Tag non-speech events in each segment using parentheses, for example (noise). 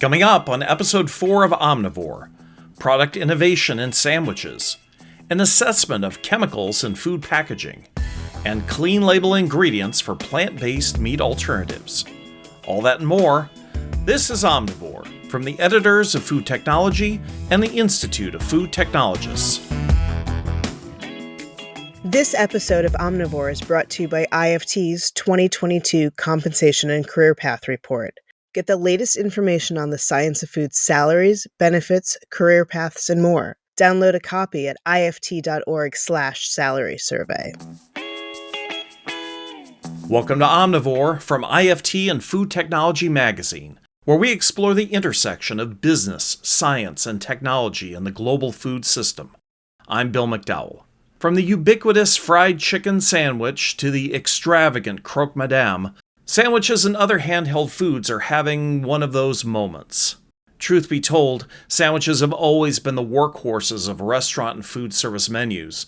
Coming up on episode 4 of Omnivore product innovation in sandwiches, an assessment of chemicals in food packaging, and clean label ingredients for plant based meat alternatives. All that and more. This is Omnivore from the editors of Food Technology and the Institute of Food Technologists. This episode of Omnivore is brought to you by IFT's 2022 Compensation and Career Path Report. Get the latest information on the science of food's salaries, benefits, career paths, and more. Download a copy at ift.org/slash salary survey. Welcome to Omnivore from IFT and Food Technology Magazine, where we explore the intersection of business, science, and technology in the global food system. I'm Bill McDowell. From the ubiquitous fried chicken sandwich to the extravagant croque madame, sandwiches and other handheld foods are having one of those moments. Truth be told, sandwiches have always been the workhorses of restaurant and food service menus.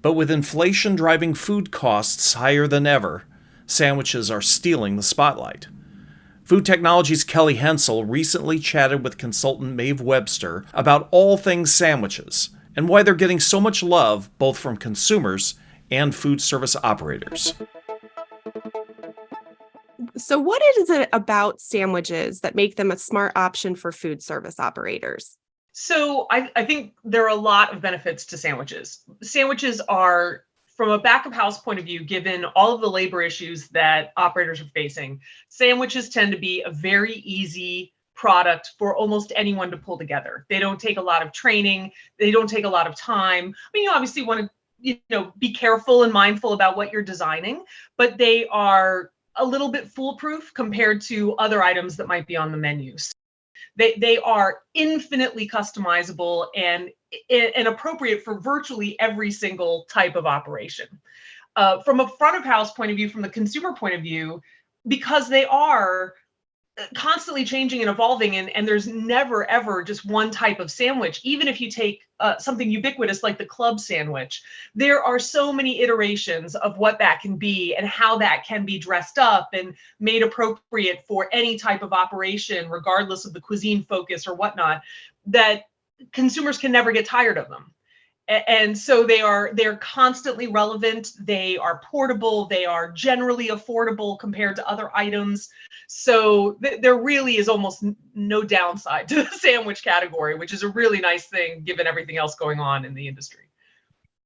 But with inflation driving food costs higher than ever, sandwiches are stealing the spotlight. Food Technology's Kelly Hensel recently chatted with consultant Maeve Webster about all things sandwiches and why they're getting so much love both from consumers and food service operators. So, what is it about sandwiches that make them a smart option for food service operators? So, I, I think there are a lot of benefits to sandwiches. Sandwiches are from a back of house point of view, given all of the labor issues that operators are facing, sandwiches tend to be a very easy product for almost anyone to pull together. They don't take a lot of training. They don't take a lot of time. I mean, you obviously want to, you know, be careful and mindful about what you're designing, but they are a little bit foolproof compared to other items that might be on the menus. They, they are infinitely customizable and, and appropriate for virtually every single type of operation. Uh, from a front of house point of view, from the consumer point of view, because they are constantly changing and evolving and, and there's never ever just one type of sandwich. Even if you take uh, something ubiquitous like the club sandwich there are so many iterations of what that can be and how that can be dressed up and made appropriate for any type of operation regardless of the cuisine focus or whatnot that consumers can never get tired of them and so they are they're constantly relevant. They are portable. They are generally affordable compared to other items. So th- there really is almost no downside to the (laughs) sandwich category which is a really nice thing given everything else going on in the industry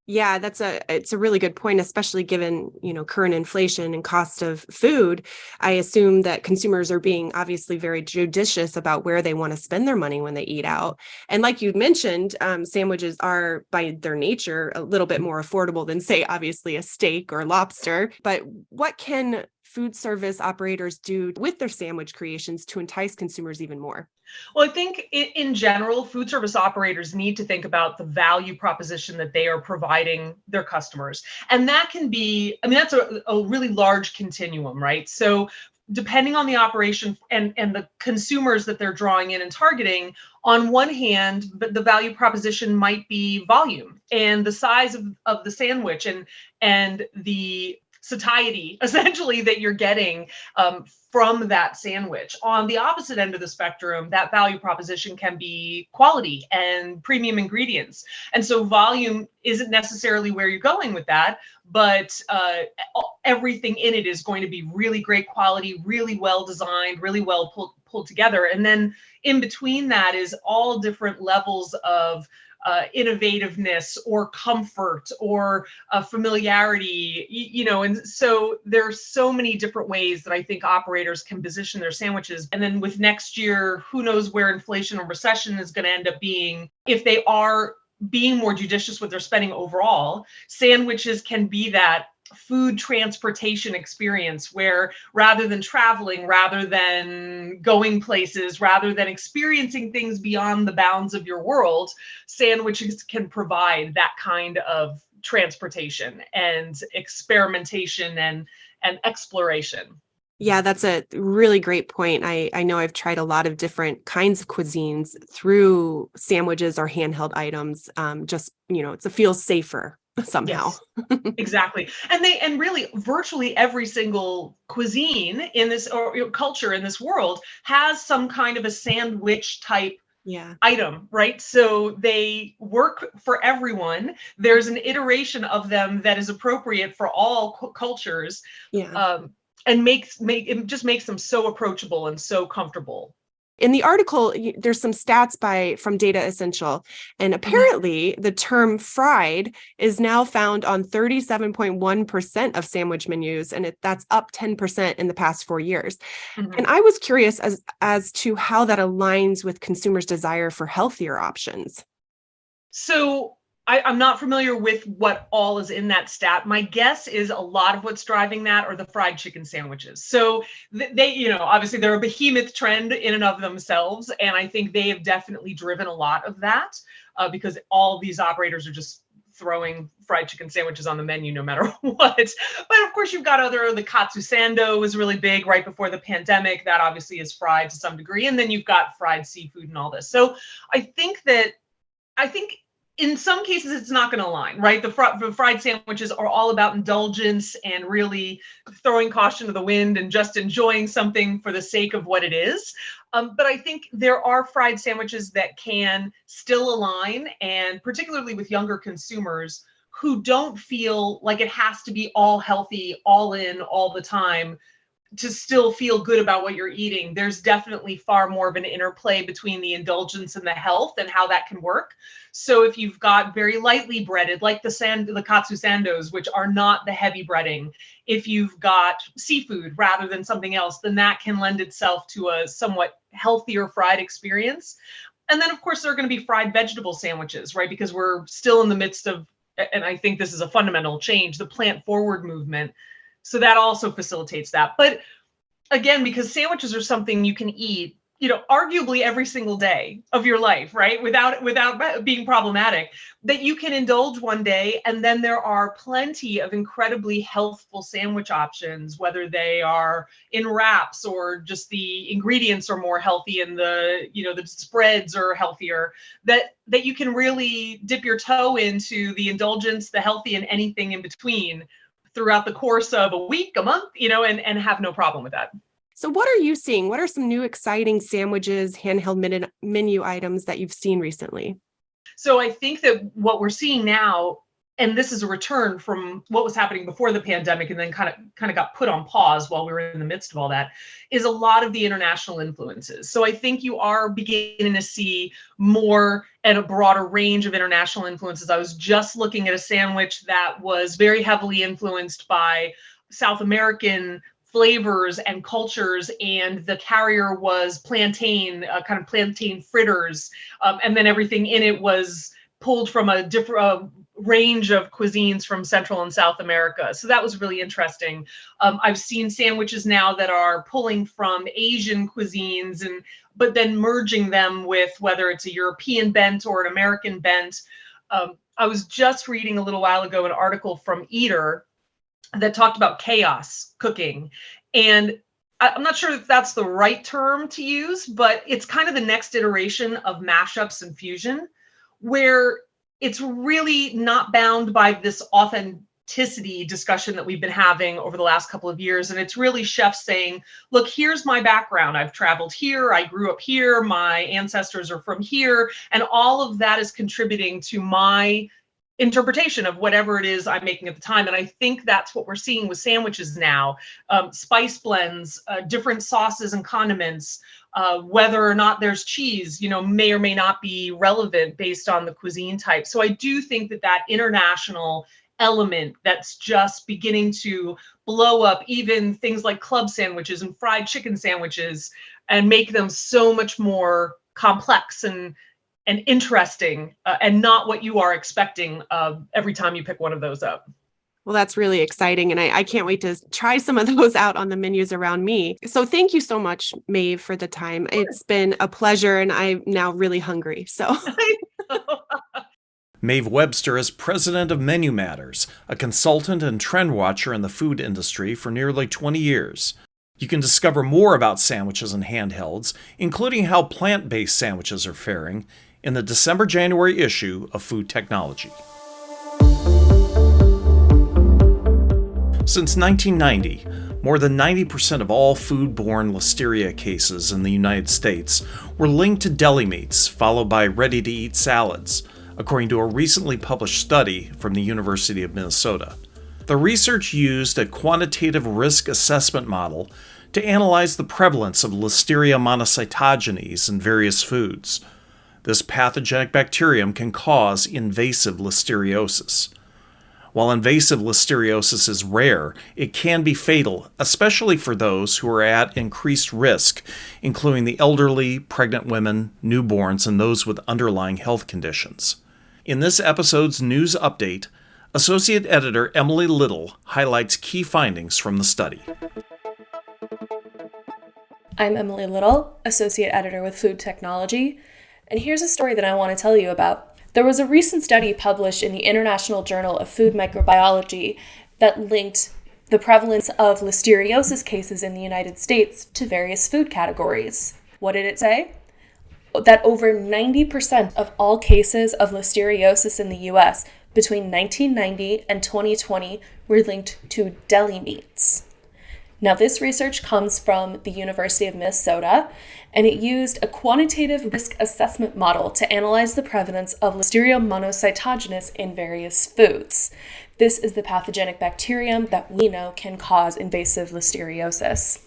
yeah, that's a it's a really good point, especially given, you know, current inflation and cost of food. I assume that consumers are being obviously very judicious about where they want to spend their money when they eat out. And like you mentioned, um, sandwiches are by their nature a little bit more affordable than, say, obviously a steak or lobster. But what can food service operators do with their sandwich creations to entice consumers even more? Well, I think in, in, general, food service operators need to think about the value proposition that they are providing their customers. And that can be, I mean, that's a, a really large continuum, right? So depending on the operation and, and the consumers that they're drawing in and targeting, on one hand, the value proposition might be volume and the size of, of the sandwich and and the satiety (laughs) essentially that you're getting um, from that sandwich. On the opposite end of the spectrum, that value proposition can be quality and premium ingredients. And so volume isn't necessarily where you're going with that, but uh, everything in it is going to be really great quality, really well designed, really well pulled, pulled together. And then in between that is all different levels of uh, innovativeness or comfort or uh, familiarity, you, you, know, and so there are so many different ways that I think operators can position their sandwiches. And then with next year, who knows where inflation or recession is going to end up being if they are being more judicious with their spending overall sandwiches can be that food transportation experience where rather than traveling, rather than going places, rather than experiencing things beyond the bounds of your world, sandwiches can provide that kind of transportation and experimentation and and exploration. Yeah, that's a really great point. I, I know I've tried a lot of different kinds of cuisines through sandwiches or handheld items. Um, just, you know, it's, it feels safer somehow. Yes, exactly. And they and really virtually every single cuisine in this or culture in this world has some kind of a sandwich type yeah. item, right? So they work for everyone. There's an iteration of them that is appropriate for all cultures. Yeah. Um, and makes make it just makes them so approachable and so comfortable in the article there's some stats by from Datassential and mm-hmm. apparently the term fried is now found on 37.1% of sandwich menus and it, that's up 10% in the past four years mm-hmm. and i was curious as as to how that aligns with consumers desire for healthier options so I, am not familiar with what all is in that stat. My guess is a lot of what's driving that are the fried chicken sandwiches. So they, you know, obviously they're a behemoth trend in and of themselves, and I think they have definitely driven a lot of that uh, because all these operators are just throwing fried chicken sandwiches on the menu no matter (laughs) what. But of course, you've got other the katsu sando was really big right before the pandemic. That obviously is fried to some degree, and then you've got fried seafood and all this. So I think that I think in some cases it's not going to align right? The, fr- the, fried sandwiches are all about indulgence and really throwing caution to the wind and just enjoying something for the sake of what it is. Um, but i think there are fried sandwiches that can still align and particularly with younger consumers who don't feel like it has to be all healthy all in all the time to still feel good about what you're eating, there's definitely far more of an interplay between the indulgence and the health and how that can work. So if you've got very lightly breaded, like the sand, the katsu sandos, which are not the heavy breading, if you've got seafood rather than something else, then that can lend itself to a somewhat healthier fried experience. And then of course there are going to be fried vegetable sandwiches, right? Because we're still in the midst of, and I think this is a fundamental change, the plant forward movement so that also facilitates that. But again, because sandwiches are something you can eat, you know, arguably every single day of your life, right? Without without being problematic, that you can indulge one day, and then there are plenty of incredibly healthful sandwich options, whether they are in wraps or just the ingredients are more healthy and the you know the spreads are healthier. That that you can really dip your toe into the indulgence, the healthy, and anything in between throughout the course of a week, a month, you know, and, and have no problem with that. So, what are you seeing? What are some new exciting sandwiches, handheld menu items that you've seen recently? So, I think that what we're seeing now and this is a return from what was happening before the pandemic and then kind of kind of got put on pause while we were in the midst of all that is a lot of the international influences. So i think you are beginning to see more and a broader range of international influences. I was just looking at a sandwich that was very heavily influenced by south american flavors and cultures and the carrier was plantain uh, kind of plantain fritters um, and then everything in it was pulled from a different uh, range of cuisines from Central and South America. So that was really interesting. Um, I've seen sandwiches now that are pulling from Asian cuisines and but then merging them with whether it's a European bent or an American bent. Um, I was just reading a little while ago an article from Eater that talked about chaos cooking. And I'm not sure if that's the right term to use, but it's kind of the next iteration of mashups and fusion, where it's really not bound by this authenticity discussion that we've been having over the last couple of years. And it's really chefs saying, look, here's my background. I've traveled here, I grew up here, my ancestors are from here. And all of that is contributing to my interpretation of whatever it is I'm making at the time. And I think that's what we're seeing with sandwiches now. Um, spice blends, uh, different sauces and condiments, uh, whether or not there's cheese, you know, may or may not be relevant based on the cuisine type. So I do think that that international element that's just beginning to blow up even things like club sandwiches and fried chicken sandwiches and make them so much more complex and and interesting uh, and not what you are expecting uh, every time you pick one of those up. Well, that's really exciting. And I, I, can't wait to try some of (laughs) those out on the menus around me. So thank you so much, Maeve, for the time. It's been a pleasure, and I'm now really hungry. So. (laughs) (laughs) Maeve Webster is president of Menu Matters, a consultant and trend watcher in the food industry for nearly 20 years. You can discover more about sandwiches and handhelds, including how plant based sandwiches are faring, in the December January issue of Food Technology. Since 1990, more than 90% of all foodborne listeria cases in the United States were linked to deli meats, followed by ready to eat salads, according to a recently published study from the University of Minnesota. The research used a quantitative risk assessment model to analyze the prevalence of Listeria monocytogenes in various foods. This pathogenic bacterium can cause invasive listeriosis. While invasive listeriosis is rare, it can be fatal, especially for those who are at increased risk, including the elderly, pregnant women, newborns, and those with underlying health conditions. In this episode's news update, Associate Editor Emily Little highlights key findings from the study. I'm Emily Little, Associate Editor with Food Technology, and here's a story that I want to tell you about. There was a recent study published in the International Journal of Food Microbiology that linked the prevalence of listeriosis cases in the United States to various food categories. What did it say? That over 90% of all cases of listeriosis in the US between 1990 and 2020 were linked to deli meats. Now, this research comes from the University of Minnesota, and it used a quantitative risk assessment model to analyze the prevalence of Listeria monocytogenes in various foods. This is the pathogenic bacterium that we know can cause invasive listeriosis.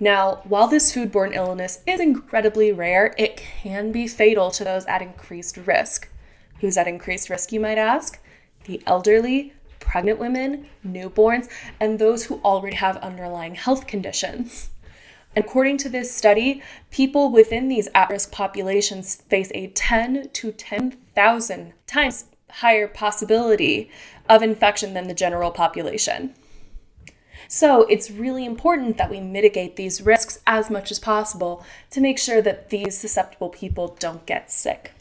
Now, while this foodborne illness is incredibly rare, it can be fatal to those at increased risk. Who's at increased risk, you might ask? The elderly, pregnant women, newborns, and those who already have underlying health conditions. According to this study, people within these at risk populations face a 10 to 10,000 times higher possibility of infection than the general population. So it's really important that we mitigate these risks as much as possible to make sure that these susceptible people don't get sick.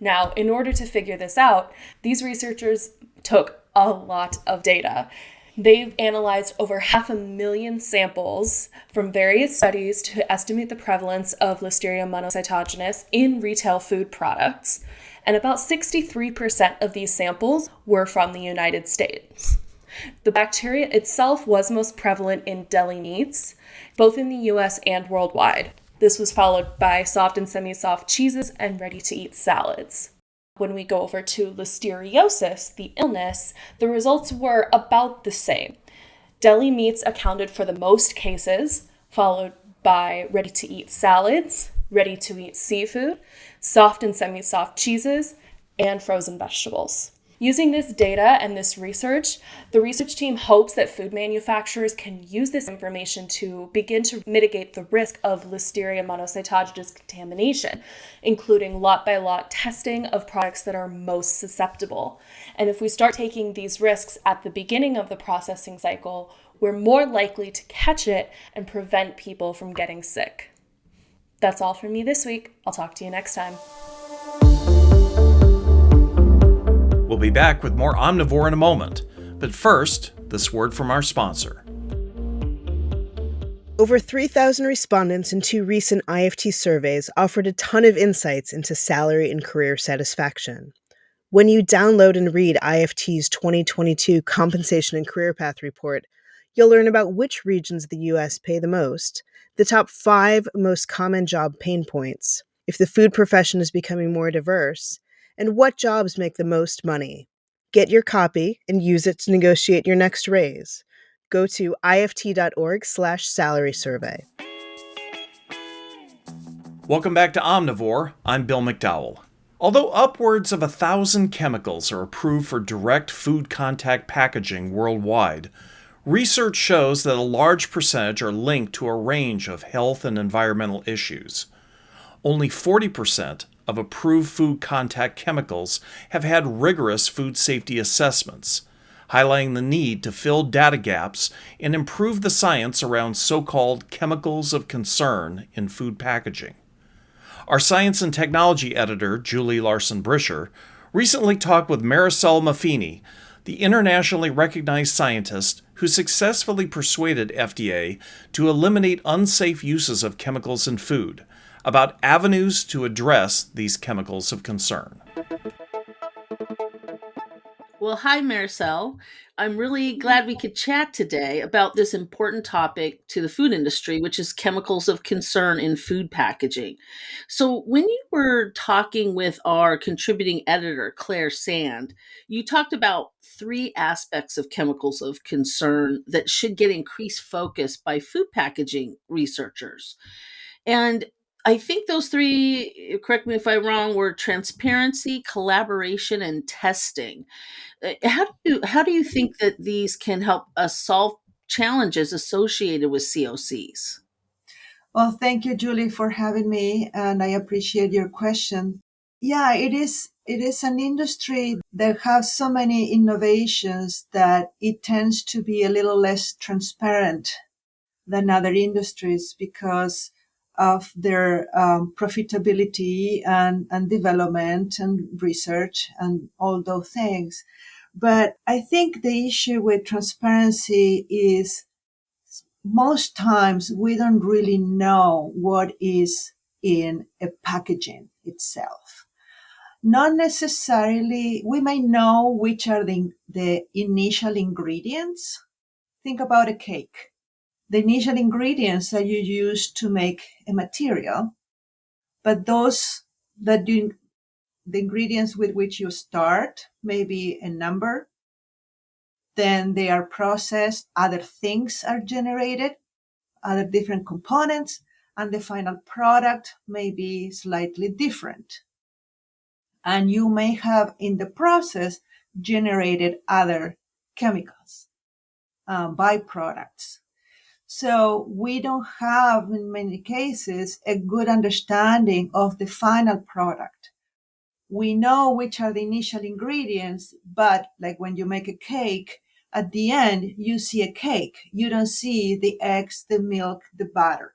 Now, in order to figure this out, these researchers took a lot of data. They've analyzed over half a million samples from various studies to estimate the prevalence of Listeria monocytogenes in retail food products. And about 63% of these samples were from the United States. The bacteria itself was most prevalent in deli meats, both in the US and worldwide. This was followed by soft and semi soft cheeses and ready to eat salads. When we go over to listeriosis, the illness, the results were about the same. Deli meats accounted for the most cases, followed by ready to eat salads, ready to eat seafood, soft and semi soft cheeses, and frozen vegetables. Using this data and this research, the research team hopes that food manufacturers can use this information to begin to mitigate the risk of Listeria monocytogenes contamination, including lot by lot testing of products that are most susceptible. And if we start taking these risks at the beginning of the processing cycle, we're more likely to catch it and prevent people from getting sick. That's all from me this week. I'll talk to you next time. We'll be back with more Omnivore in a moment. But first, this word from our sponsor. Over 3,000 respondents in two recent IFT surveys offered a ton of insights into salary and career satisfaction. When you download and read IFT's 2022 Compensation and Career Path Report, you'll learn about which regions of the U.S. pay the most, the top five most common job pain points, if the food profession is becoming more diverse, and what jobs make the most money. Get your copy and use it to negotiate your next raise. Go to ift.org salary survey. Welcome back to Omnivore. I'm Bill McDowell. Although upwards of a thousand chemicals are approved for direct food contact packaging worldwide, research shows that a large percentage are linked to a range of health and environmental issues. Only 40% of approved food contact chemicals have had rigorous food safety assessments, highlighting the need to fill data gaps and improve the science around so called chemicals of concern in food packaging. Our science and technology editor, Julie Larson Bricher, recently talked with Maricel Maffini, the internationally recognized scientist who successfully persuaded FDA to eliminate unsafe uses of chemicals in food about avenues to address these chemicals of concern. Well, hi, Maricel. I'm really glad we could chat today about this important topic to the food industry, which is chemicals of concern in food packaging. So, when you were talking with our contributing editor, Claire Sand, you talked about three aspects of chemicals of concern that should get increased focus by food packaging researchers. And I think those three, correct me if I'm wrong, were transparency, collaboration, and testing. Uh, How do you how do you think that these can help us solve challenges associated with COCs? Well, thank you, Julie, for having me, and I appreciate your question. Yeah, it is. It is an industry that has so many innovations that it tends to be a little less transparent than other industries because of their um, profitability and, and development and research and all those things. But I think the issue with transparency is most times we don't really know what is in a packaging itself. Not necessarily, we may know which are the, the initial ingredients. Think about a cake. The initial ingredients that you use to make a material, but those that do the ingredients with which you start, maybe a number, then they are processed, other things are generated, other different components, and the final product may be slightly different. And you may have in the process generated other chemicals, um, byproducts. So we don't have, in many cases, a good understanding of the final product. We know which are the initial ingredients, but like when you make a cake, at the end, you see a cake. You don't see the eggs, the milk, the butter.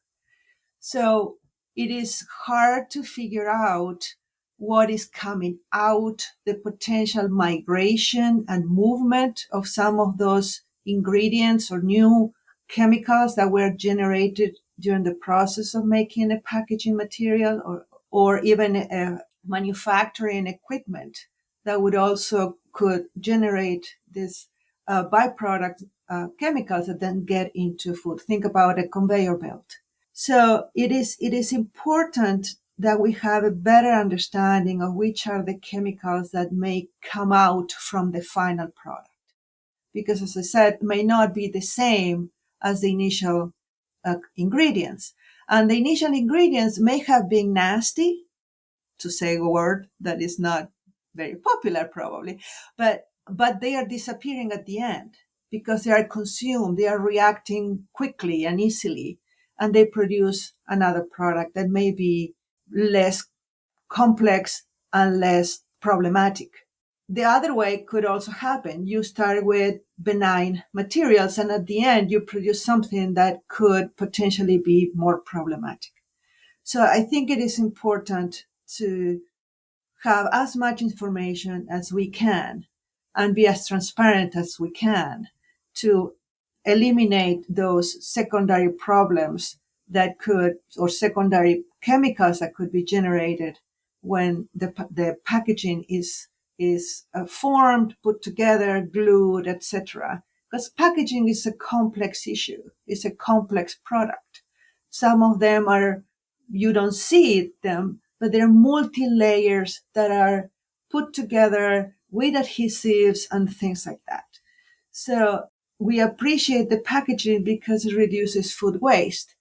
So it is hard to figure out what is coming out, the potential migration and movement of some of those ingredients or new chemicals that were generated during the process of making a packaging material or, or even a manufacturing equipment that would also could generate this uh, byproduct uh, chemicals that then get into food. Think about a conveyor belt. So it is it is important that we have a better understanding of which are the chemicals that may come out from the final product. Because as I said, may not be the same as the initial uh, ingredients. And the initial ingredients may have been nasty, to say a word that is not very popular probably, but but they are disappearing at the end because they are consumed, they are reacting quickly and easily, and they produce another product that may be less complex and less problematic. The other way could also happen. You start with benign materials, and at the end, you produce something that could potentially be more problematic. So I think it is important to have as much information as we can and be as transparent as we can to eliminate those secondary problems that could or secondary chemicals that could be generated when the, the packaging is is uh, formed put together glued etc because packaging is a complex issue it's a complex product some of them are you don't see them but they're multi layers that are put together with adhesives and things like that. So we appreciate the packaging because it reduces food waste.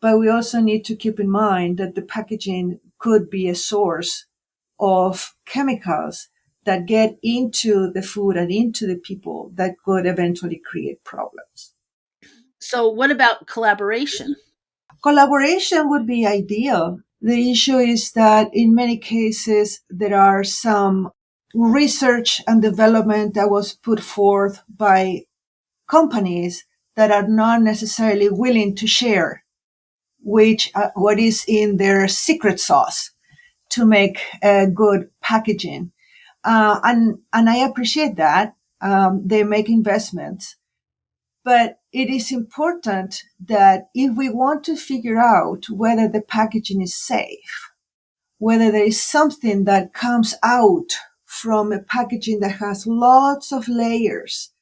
But we also need to keep in mind that the packaging could be a source of chemicals that get into the food and into the people that could eventually create problems. So, what about collaboration? Collaboration would be ideal. The issue is that in many cases, there are some research and development that was put forth by companies that are not necessarily willing to share which uh, what is in their secret sauce to make a good packaging uh, and and i appreciate that um, they make investments but it is important that if we want to figure out whether the packaging is safe whether there is something that comes out from a packaging that has lots of layers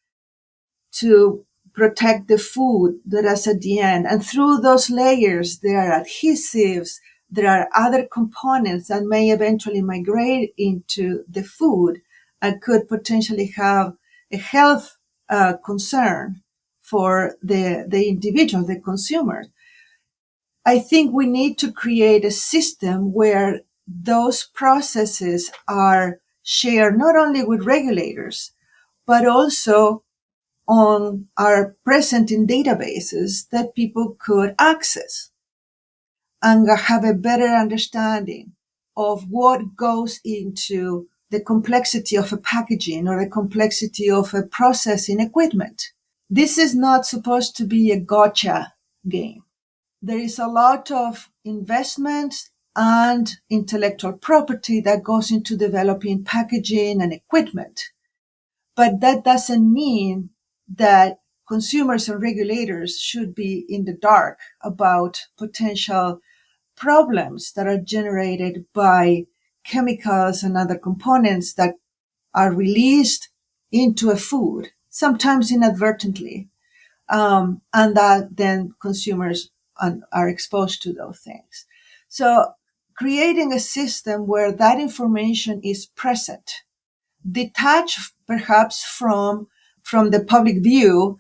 to protect the food that is at the end. And through those layers, there are adhesives, there are other components that may eventually migrate into the food and could potentially have a health uh, concern for the, the individual, the consumer. I think we need to create a system where those processes are shared not only with regulators, but also on are present in databases that people could access and have a better understanding of what goes into the complexity of a packaging or the complexity of a processing equipment. This is not supposed to be a gotcha game. There is a lot of investment and intellectual property that goes into developing packaging and equipment. But that doesn't mean that consumers and regulators should be in the dark about potential problems that are generated by chemicals and other components that are released into a food, sometimes inadvertently, um, and that then consumers are exposed to those things. So creating a system where that information is present, detached perhaps from from the public view,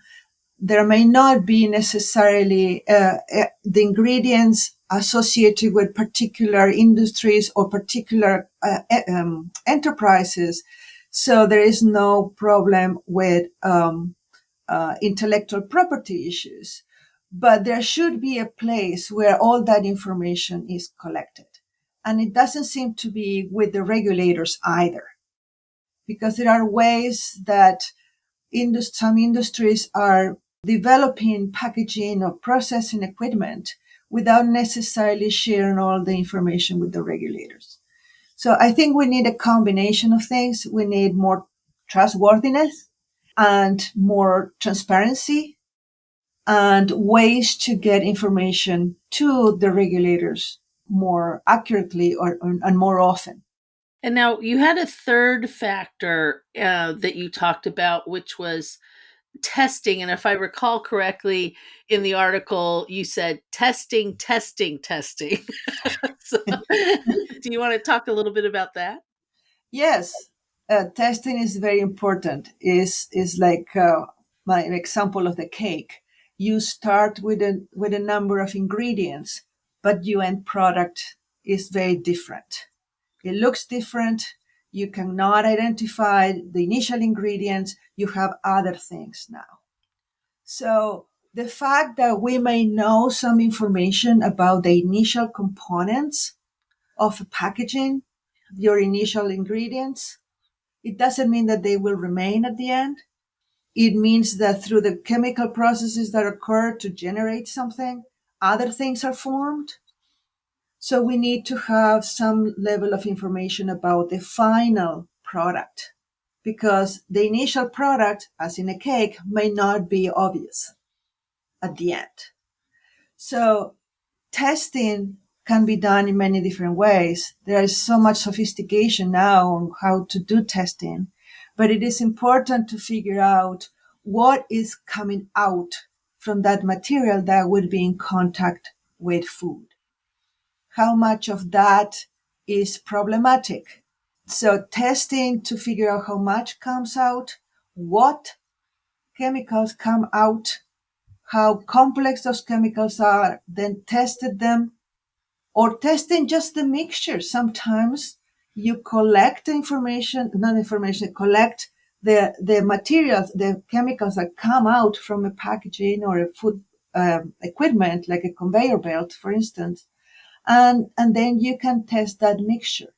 there may not be necessarily uh, uh, the ingredients associated with particular industries or particular uh, um, enterprises. So there is no problem with um, uh, intellectual property issues. But there should be a place where all that information is collected. And it doesn't seem to be with the regulators either, because there are ways that indus- some industries are developing packaging or processing equipment without necessarily sharing all the information with the regulators. So I think we need a combination of things. We need more trustworthiness and more transparency and ways to get information to the regulators more accurately or, or and more often. And now you had a third factor uh, that you talked about, which was testing. And if I recall correctly in the article, you said testing, testing, testing. (laughs) so, do you want to talk a little bit about that? Yes, uh, testing is very important. is is like uh, my example of the cake. You start with a with a number of ingredients, but your end product is very different it looks different. You cannot identify the initial ingredients. You have other things now. So the fact that we may know some information about the initial components of packaging, your initial ingredients, it doesn't mean that they will remain at the end. It means that through the chemical processes that occur to generate something, other things are formed. So we need to have some level of information about the final product because the initial product, as in a cake, may not be obvious at the end. So testing can be done in many different ways. There is so much sophistication now on how to do testing, but it is important to figure out what is coming out from that material that will be in contact with food how much of that is problematic. So testing to figure out how much comes out, what chemicals come out, how complex those chemicals are, then tested them, or testing just the mixture. Sometimes you collect information, not information, collect the, the materials, the chemicals that come out from a packaging or a food um, equipment, like a conveyor belt, for instance, and, and then you can test that mixture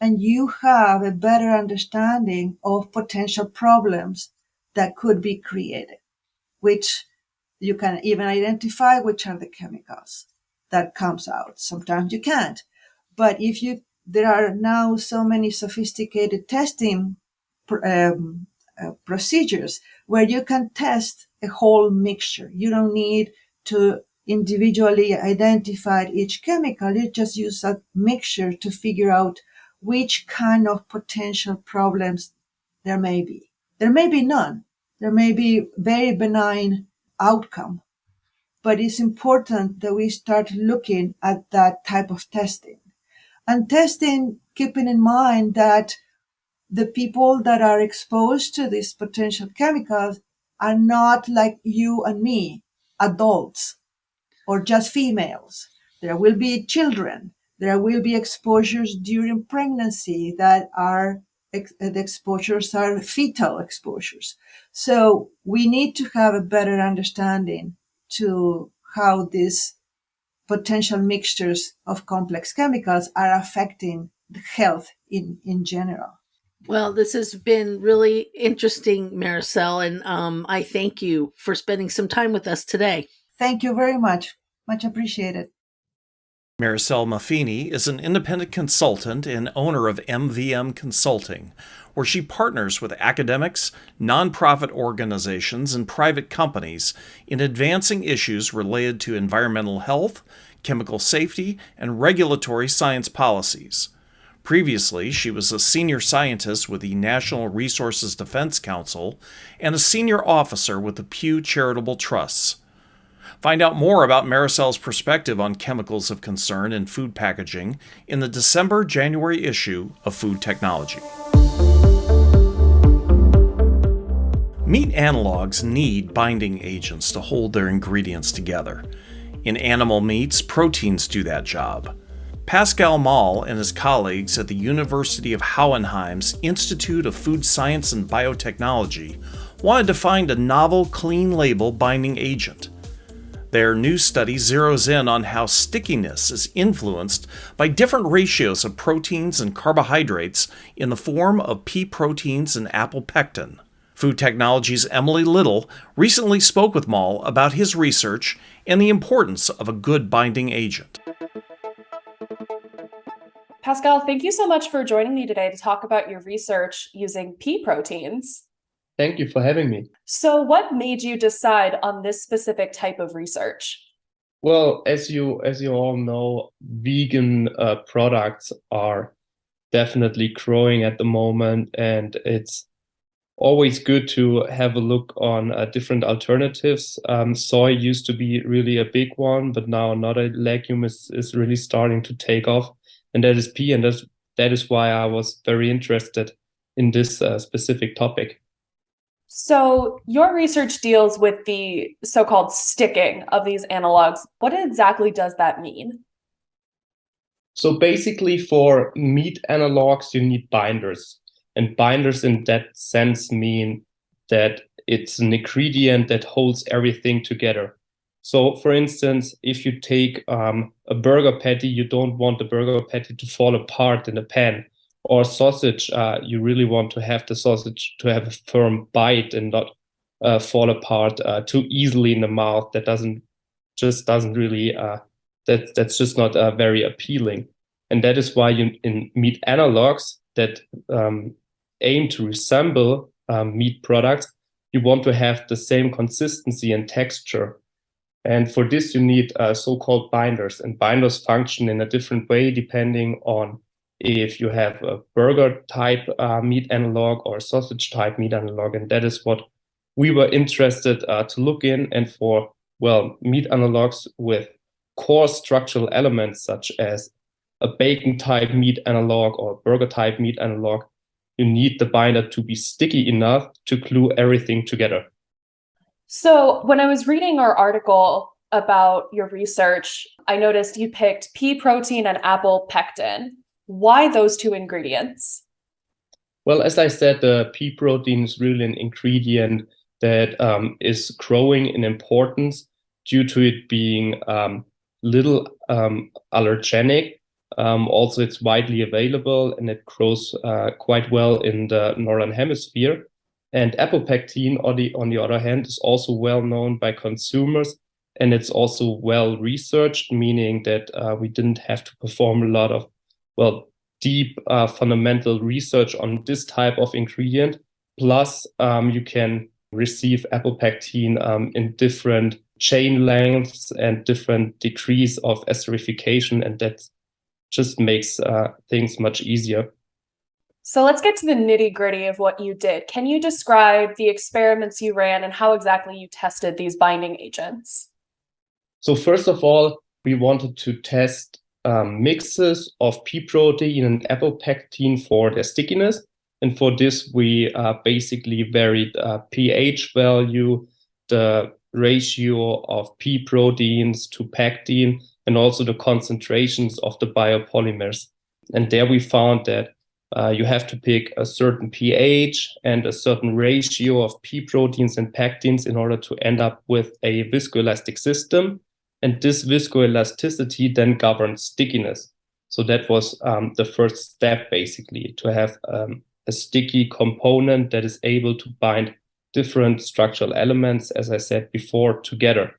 and you have a better understanding of potential problems that could be created, which you can even identify which are the chemicals that comes out. Sometimes you can't. But if you, there are now so many sophisticated testing um, uh, procedures where you can test a whole mixture. You don't need to individually identified each chemical. You just use a mixture to figure out which kind of potential problems there may be. There may be none. There may be very benign outcome, but it's important that we start looking at that type of testing and testing, keeping in mind that the people that are exposed to these potential chemicals are not like you and me, adults or just females. There will be children. There will be exposures during pregnancy that are the exposures are fetal exposures. So we need to have a better understanding to how these potential mixtures of complex chemicals are affecting the health in, in general. Well, this has been really interesting, Maricel, and um, I thank you for spending some time with us today. Thank you very much. Much appreciated. Maricel Maffini is an independent consultant and owner of MVM Consulting, where she partners with academics, nonprofit organizations, and private companies in advancing issues related to environmental health, chemical safety, and regulatory science policies. Previously, she was a senior scientist with the Natural Resources Defense Council and a senior officer with the Pew Charitable Trusts. Find out more about Maricel's perspective on chemicals of concern in food packaging in the December January issue of Food Technology. Meat analogs need binding agents to hold their ingredients together. In animal meats, proteins do that job. Pascal Moll and his colleagues at the University of Hohenheim's Institute of Food Science and Biotechnology wanted to find a novel clean label binding agent. Their new study zeroes in on how stickiness is influenced by different ratios of proteins and carbohydrates in the form of pea proteins and apple pectin. Food Technology's Emily Little recently spoke with Moll about his research and the importance of a good binding agent. Pascal, thank you so much for joining me today to talk about your research using pea proteins. Thank you for having me. So, what made you decide on this specific type of research? Well, as you as you all know, vegan uh, products are definitely growing at the moment, and it's always good to have a look on uh, different alternatives. Um, soy used to be really a big one, but now another legume is, is really starting to take off, and that is pea, and that's, that is why I was very interested in this uh, specific topic. So, your research deals with the so called sticking of these analogs. What exactly does that mean? So, basically, for meat analogs, you need binders. And binders, in that sense, mean that it's an ingredient that holds everything together. So, for instance, if you take um, a burger patty, you don't want the burger patty to fall apart in the pan or sausage, uh, you really want to have the sausage to have a firm bite and not uh, fall apart uh, too easily in the mouth. That doesn't just doesn't really uh, that that's just not uh, very appealing. And that is why you in meat analogs that um, aim to resemble um, meat products, you want to have the same consistency and texture. And for this, you need uh, so-called binders, and binders function in a different way depending on if you have a burger type uh, meat analog or sausage type meat analog. And that is what we were interested uh, to look in. And for, well, meat analogs with core structural elements such as a bacon type meat analog or burger type meat analog, you need the binder to be sticky enough to glue everything together. So when I was reading our article about your research, I noticed you picked pea protein and apple pectin. Why those two ingredients? Well, as I said, the pea protein is really an ingredient that um, is growing in importance due to it being um, little um, allergenic. Um, also, it's widely available and it grows uh, quite well in the northern hemisphere. And apple pectin, on the, on the other hand, is also well known by consumers and it's also well researched, meaning that uh, we didn't have to perform a lot of well, deep uh, fundamental research on this type of ingredient. Plus, um, you can receive apple pectin um, in different chain lengths and different degrees of esterification, and that just makes uh, things much easier. So let's get to the nitty gritty of what you did. Can you describe the experiments you ran and how exactly you tested these binding agents? So, first of all, we wanted to test um, mixes of pea protein and apple pectin for their stickiness. And for this, we uh, basically varied uh, pH value, the ratio of pea proteins to pectin, and also the concentrations of the biopolymers. And there we found that uh, you have to pick a certain pH and a certain ratio of pea proteins and pectins in order to end up with a viscoelastic system. And this viscoelasticity then governs stickiness. So that was um, the first step, basically, to have um, a sticky component that is able to bind different structural elements, as I said before, together.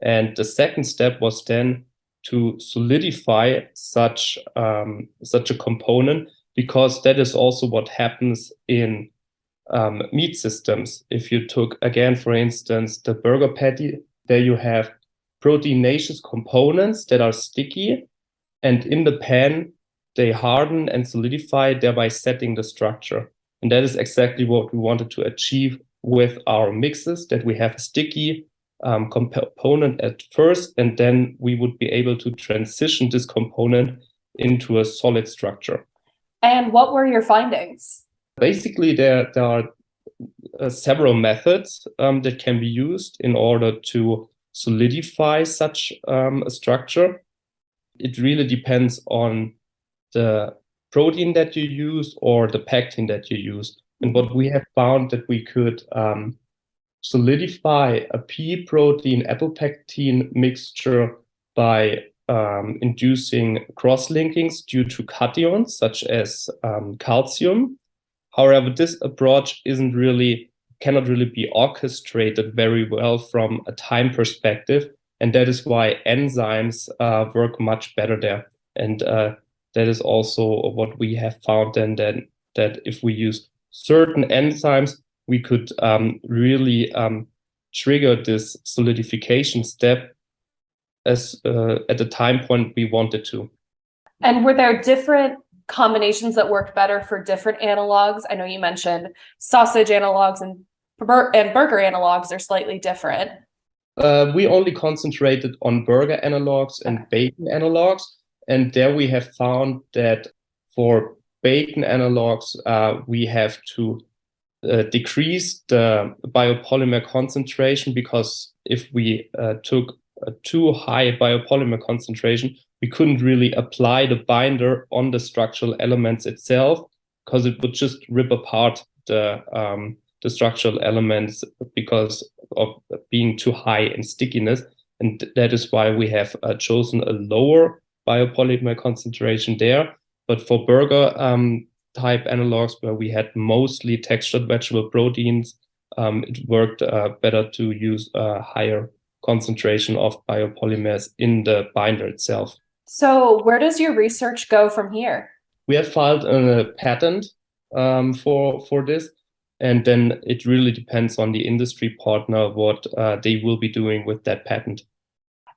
And the second step was then to solidify such um, such a component because that is also what happens in um, meat systems. If you took again, for instance, the burger patty, there you have proteinaceous components that are sticky, and in the pan they harden and solidify, thereby setting the structure. And that is exactly what we wanted to achieve with our mixes, that we have a sticky um, component at first, and then we would be able to transition this component into a solid structure. And what were your findings? Basically, there, there are uh, several methods um, that can be used in order to solidify such um, a structure. It really depends on the protein that you use or the pectin that you use. And what we have found that we could um, solidify a pea protein apple pectin mixture by um, inducing cross-linkings due to cations such as um, calcium. However, this approach isn't really cannot really be orchestrated very well from a time perspective, and that is why enzymes uh, work much better there. And uh, that is also what we have found. Then that if we use certain enzymes, we could um, really um, trigger this solidification step as uh, at the time point we wanted to. And were there different combinations that worked better for different analogs? I know you mentioned sausage analogs and and burger analogs are slightly different. Uh, we only concentrated on burger analogs and bacon analogs, and there we have found that for bacon analogs, uh, we have to uh, decrease the biopolymer concentration because if we uh, took a too high biopolymer concentration, we couldn't really apply the binder on the structural elements itself because it would just rip apart the um, the structural elements because of being too high in stickiness. And that is why we have uh, chosen a lower biopolymer concentration there. But for burger um, type analogs where we had mostly textured vegetable proteins, um, it worked uh, better to use a higher concentration of biopolymers in the binder itself. So, where does your research go from here? We have filed a patent um, for for this, and then it really depends on the industry partner what uh, they will be doing with that patent.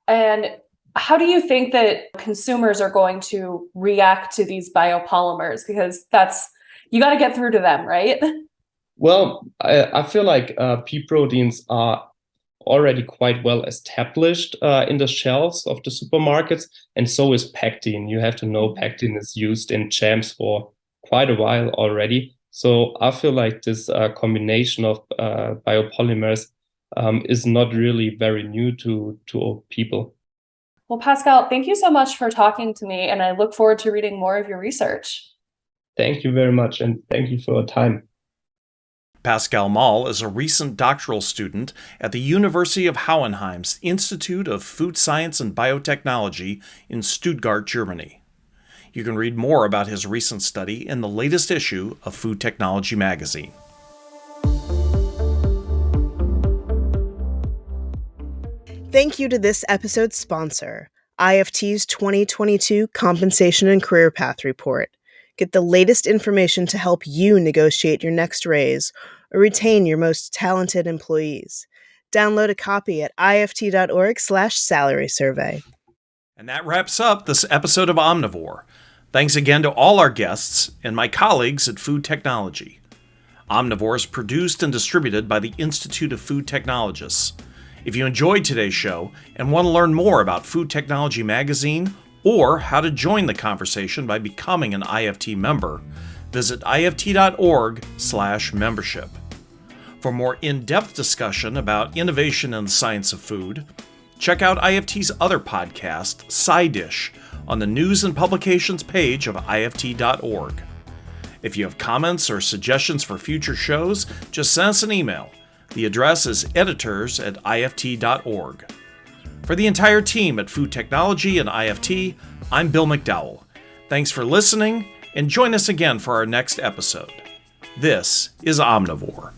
And how do you think that consumers are going to react to these biopolymers? Because that's you got to get through to them, right? Well, I, I feel like uh, pea proteins are already quite well established uh, in the shelves of the supermarkets, and so is pectin. You have to know pectin is used in jams for quite a while already. So I feel like this uh, combination of uh, biopolymers um, is not really very new to to people. Well, Pascal, thank you so much for talking to me, and I look forward to reading more of your research. Thank you very much, and thank you for your time. Pascal Moll is a recent doctoral student at the University of Hohenheim's Institute of Food Science and Biotechnology in Stuttgart, Germany. You can read more about his recent study in the latest issue of Food Technology magazine. Thank you to this episode's sponsor, IFT's 2022 Compensation and Career Path Report. Get the latest information to help you negotiate your next raise or retain your most talented employees. Download a copy at ift.org/salary survey. And that wraps up this episode of Omnivore. Thanks again to all our guests and my colleagues at Food Technology. Omnivore is produced and distributed by the Institute of Food Technologists. If you enjoyed today's show and want to learn more about Food Technology Magazine or how to join the conversation by becoming an IFT member, visit ift.org/membership. For more in-depth discussion about innovation in the science of food, check out IFT's other podcast, SciDish, on the news and publications page of ift.org. If you have comments or suggestions for future shows, just send us an email. The address is editors at ift.org. For the entire team at Food Technology and IFT, I'm Bill McDowell. Thanks for listening, and join us again for our next episode. This is Omnivore.